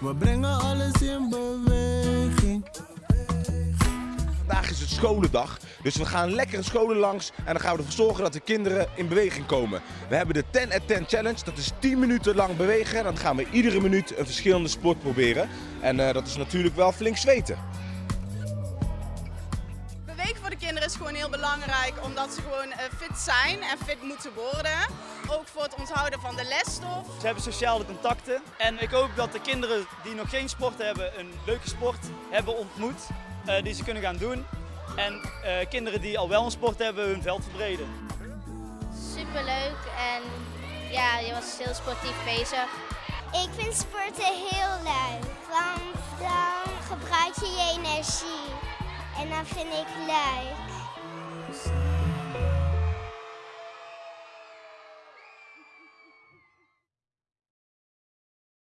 We brengen alles in beweging. Vandaag is het scholendag, dus we gaan lekkere scholen langs en dan gaan we ervoor zorgen dat de kinderen in beweging komen. We hebben de 10 at 10 challenge, dat is 10 minuten lang bewegen. Dan gaan we iedere minuut een verschillende sport proberen. En eh, dat is natuurlijk wel flink zweten. De kinderen is gewoon heel belangrijk omdat ze gewoon eh, fit zijn en fit moeten worden. Ook voor het onthouden van de lesstof. Ze hebben sociale contacten. En ik hoop dat de kinderen die nog geen sport hebben, een leuke sport hebben ontmoet. eh, die ze kunnen gaan doen. En eh, kinderen die al wel een sport hebben, hun veld verbreden. Superleuk en ja, je was heel sportief bezig. Ik vind sporten heel leuk, want dan gebruik je je energie. En dat vind ik.